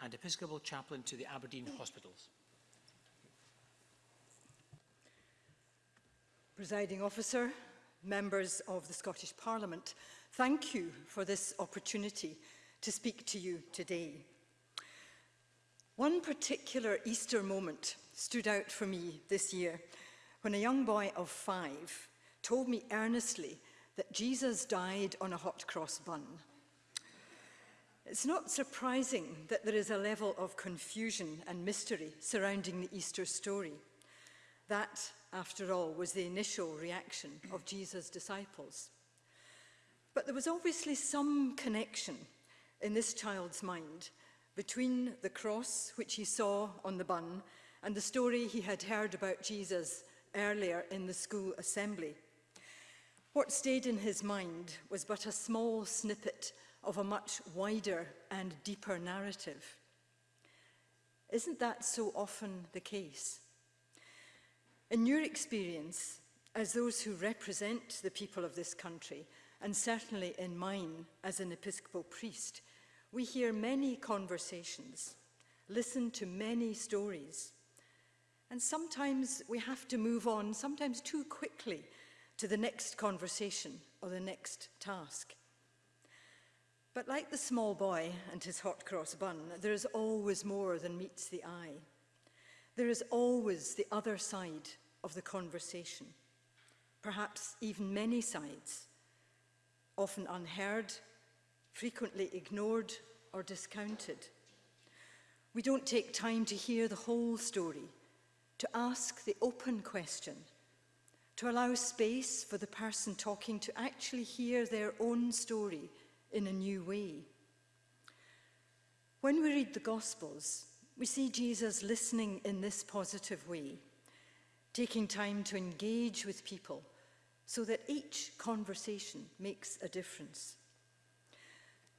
and Episcopal Chaplain to the Aberdeen Hospitals. Presiding Officer, members of the Scottish Parliament, thank you for this opportunity to speak to you today. One particular Easter moment stood out for me this year when a young boy of five told me earnestly that Jesus died on a hot cross bun. It's not surprising that there is a level of confusion and mystery surrounding the Easter story. That, after all, was the initial reaction of Jesus' disciples. But there was obviously some connection in this child's mind between the cross, which he saw on the bun, and the story he had heard about Jesus earlier in the school assembly. What stayed in his mind was but a small snippet of a much wider and deeper narrative. Isn't that so often the case? In your experience, as those who represent the people of this country, and certainly in mine as an Episcopal priest, We hear many conversations, listen to many stories, and sometimes we have to move on, sometimes too quickly, to the next conversation or the next task. But like the small boy and his hot cross bun, there is always more than meets the eye. There is always the other side of the conversation, perhaps even many sides, often unheard frequently ignored or discounted. We don't take time to hear the whole story, to ask the open question, to allow space for the person talking to actually hear their own story in a new way. When we read the Gospels, we see Jesus listening in this positive way, taking time to engage with people so that each conversation makes a difference.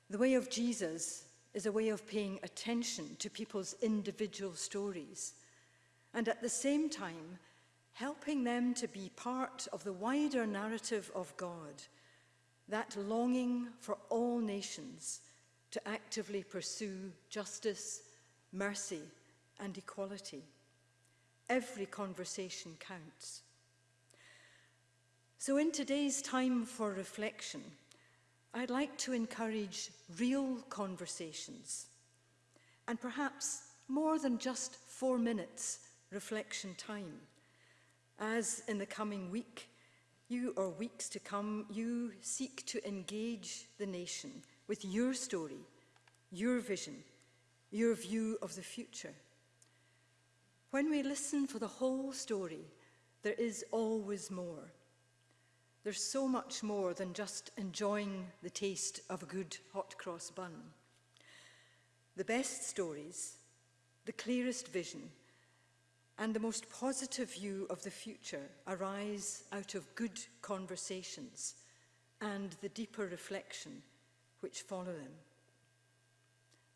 The way of Jesus is a way of paying attention to people's individual stories and at the same time helping them to be part of the wider narrative of God, that longing for all nations to actively pursue justice, mercy and equality. Every conversation counts. So in today's time for reflection, I'd like to encourage real conversations and perhaps more than just four minutes reflection time. As in the coming week, you or weeks to come, you seek to engage the nation with your story, your vision, your view of the future. When we listen for the whole story, there is always more. There's so much more than just enjoying the taste of a good hot cross bun. The best stories, the clearest vision, and the most positive view of the future arise out of good conversations and the deeper reflection which follow them.